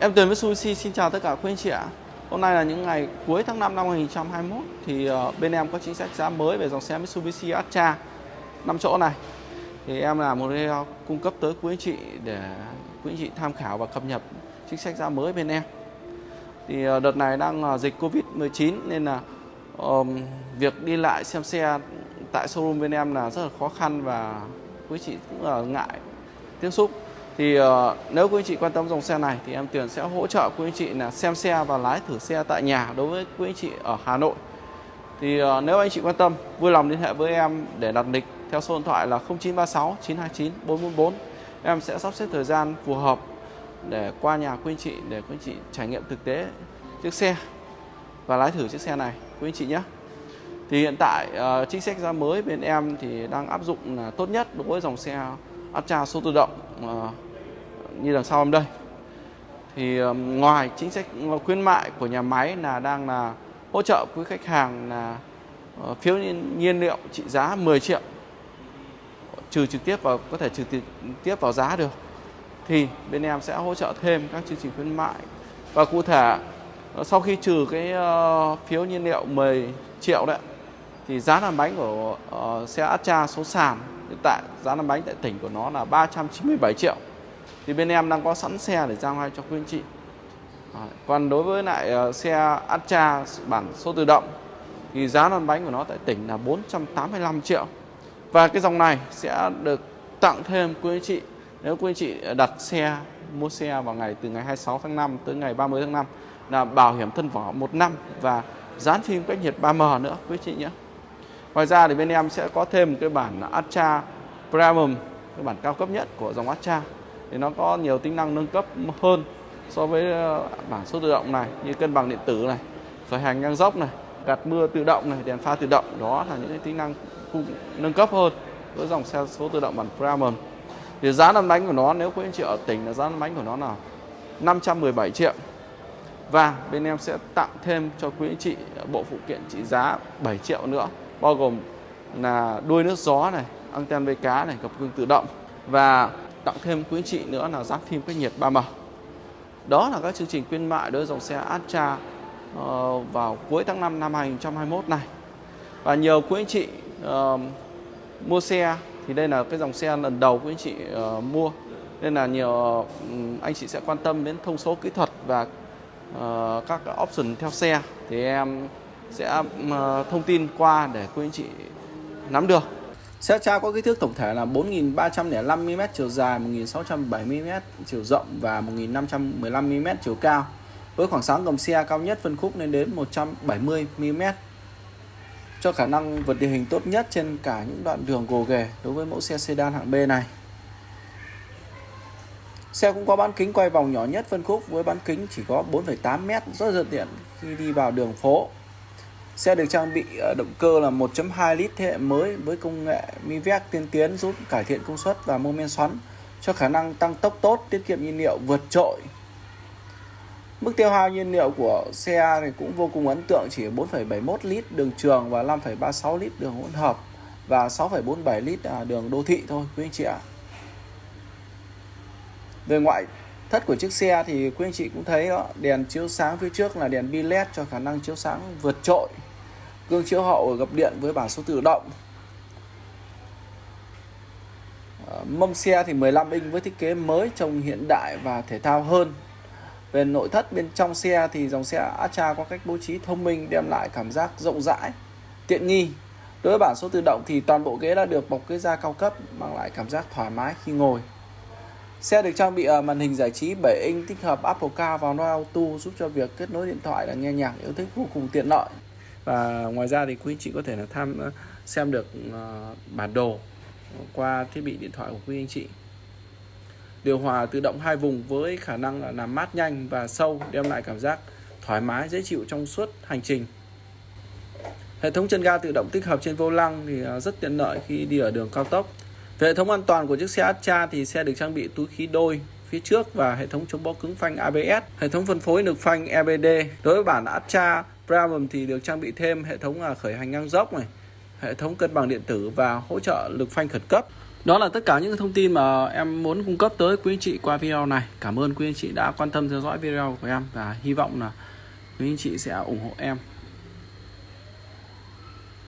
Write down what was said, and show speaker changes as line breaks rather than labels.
Em Tuyền với Mitsubishi xin chào tất cả quý anh chị ạ. Hôm nay là những ngày cuối tháng 5 năm 2021 thì ờ, bên em có chính sách giá mới về dòng xe Mitsubishi Atra 5 chỗ này. Thì em là một video ờ, cung cấp tới quý anh chị để quý anh chị tham khảo và cập nhật chính sách giá mới bên em. Thì ờ, đợt này đang dịch Covid-19 nên là um, việc đi lại xem xe tại showroom bên em là rất là khó khăn và quý chị cũng là ngại tiếp xúc thì uh, nếu quý anh chị quan tâm dòng xe này thì em Tuyền sẽ hỗ trợ quý anh chị là xem xe và lái thử xe tại nhà đối với quý anh chị ở Hà Nội. Thì uh, nếu anh chị quan tâm vui lòng liên hệ với em để đặt lịch theo số điện thoại là 0936 929 444 em sẽ sắp xếp thời gian phù hợp để qua nhà quý anh chị để quý anh chị trải nghiệm thực tế chiếc xe và lái thử chiếc xe này quý anh chị nhé. Thì hiện tại uh, chính sách giá mới bên em thì đang áp dụng là tốt nhất đối với dòng xe Astra số tự động uh, như đằng sau em đây. Thì ngoài chính sách ờ, khuyến mại của nhà máy là đang là hỗ trợ quý khách hàng là ờ, phiếu nhiên, liệu trị giá 10 triệu trừ trực tiếp vào có thể trừ trực tiếp vào giá được thì bên em sẽ hỗ trợ thêm các chương trình khuyến mại. Và cụ thể ờ, sau khi trừ cái uh, phiếu nhiên liệu 10 triệu đấy thì giá làm bánh của uh, xe Astra số sàn. Hiện tại giá làm bánh tại tỉnh của nó là 397 triệu thì bên em đang có sẵn xe để giao ngay cho quý anh chị. Còn đối với lại ờ, xe Astra bản số tự động, thì giá lăn bánh của nó tại tỉnh là 485 triệu. Và cái dòng này sẽ được tặng thêm quý anh chị. Nếu quý anh chị đặt xe, mua xe vào ngày, từ ngày 26 tháng 5 tới ngày 30 tháng 5 là bảo hiểm thân vỏ một năm và dán phim cách nhiệt 3M nữa, quý chị nhé. Ngoài ra thì bên em sẽ có thêm cái bản Astra Premium, cái bản cao cấp nhất của dòng Astra thì nó có nhiều tính năng nâng cấp hơn so với ờ, bảng bản số tự động này, như cân bằng điện tử này, khởi hành ngang dốc này, gạt mưa tự động này, đèn pha tự động. Đó là những cái tính năng nâng cấp hơn với dòng xe số tự động bản Premium thì giá năm bánh của nó, nếu quý anh chị ở tỉnh là giá năm bánh của nó là 517 triệu. Và bên em sẽ tặng thêm cho quý anh chị bộ phụ kiện trị giá 7 triệu nữa, bao gồm là đuôi nước gió này, anten vây cá này, cặp gương tự động. Và tặng thêm quý anh chị nữa là dán phim cách nhiệt 3M đó là các chương trình khuyến mại đối với dòng xe Astra uh, ờ, vào cuối tháng 5 năm 2021 này. Và nhiều quý anh chị uh, mua xe thì đây là cái dòng xe lần đầu quý anh chị uh, mua. Nên là nhiều uh, anh chị sẽ quan tâm đến thông số kỹ thuật và uh, các option theo xe. Thì em sẽ thông tin qua để quý anh chị nắm được. Xe cha có kích thước tổng thể là 4.305mm chiều dài, 1.670mm chiều rộng và 1.515mm chiều cao. Với khoảng sáng gầm xe cao nhất phân khúc lên đến 170mm. Cho khả năng vượt địa hình tốt nhất trên cả những đoạn đường gồ ghề đối với mẫu xe sedan hạng B này. Xe cũng có bán kính quay vòng nhỏ nhất phân khúc với bán kính chỉ có 4,8m rất thuận tiện khi đi vào đường phố Xe được trang bị ờ, động cơ là 1.2 lít thế hệ mới với công nghệ MiVec tiên tiến giúp cải thiện công suất và mô men xoắn cho khả năng tăng tốc tốt, tiết kiệm nhiên liệu vượt trội. Mức tiêu hao nhiên liệu của xe thì cũng vô cùng ấn tượng chỉ 4,71 lít đường trường và 5,36 lít đường hỗn hợp và 6,47 lít à, đường đô thị thôi quý anh chị ạ. Về ngoại thất của chiếc xe thì quý anh chị cũng thấy đó, đèn chiếu sáng phía trước là đèn bi led cho khả năng chiếu sáng vượt trội gương chiếu hậu gập điện với bản số tự động. Ờ, Mâm xe thì 15 inch với thiết kế mới, trông hiện đại và thể thao hơn. Về nội thất bên trong xe thì dòng xe Astra có cách bố trí thông minh, đem lại cảm giác rộng rãi, tiện nghi. Đối với bản số tự động thì toàn bộ ghế đã được bọc ghế da cao cấp, mang lại cảm giác thoải mái khi ngồi. Xe được trang bị màn hình giải trí 7 inch, tích hợp Apple Car vào Android Auto giúp cho việc kết nối điện thoại là nghe nhạc, yêu thích vô cùng tiện lợi và ngoài ra thì quý anh chị có thể là tham ờ, xem được ờ, bản đồ qua thiết bị điện thoại của quý anh chị. Điều hòa tự động hai vùng với khả năng là làm mát nhanh và sâu, đem lại cảm giác thoải mái, dễ chịu trong suốt hành trình. Hệ thống chân ga tự động tích hợp trên vô lăng thì ờ, rất tiện lợi khi đi ở đường cao tốc. Về hệ thống an toàn của chiếc xe Astra thì xe được trang bị túi khí đôi phía trước và hệ thống chống bó cứng phanh ABS hệ thống phân phối lực phanh EBD đối với bản Astra Premium thì được trang bị thêm hệ thống à, khởi hành ngang dốc này, hệ thống cân bằng điện tử và hỗ trợ lực phanh khẩn cấp. Đó là tất cả những thông tin mà em muốn cung cấp tới quý anh chị qua video này. Cảm ơn quý anh chị đã quan tâm theo dõi video của em và hy vọng là quý anh chị sẽ ủng hộ em.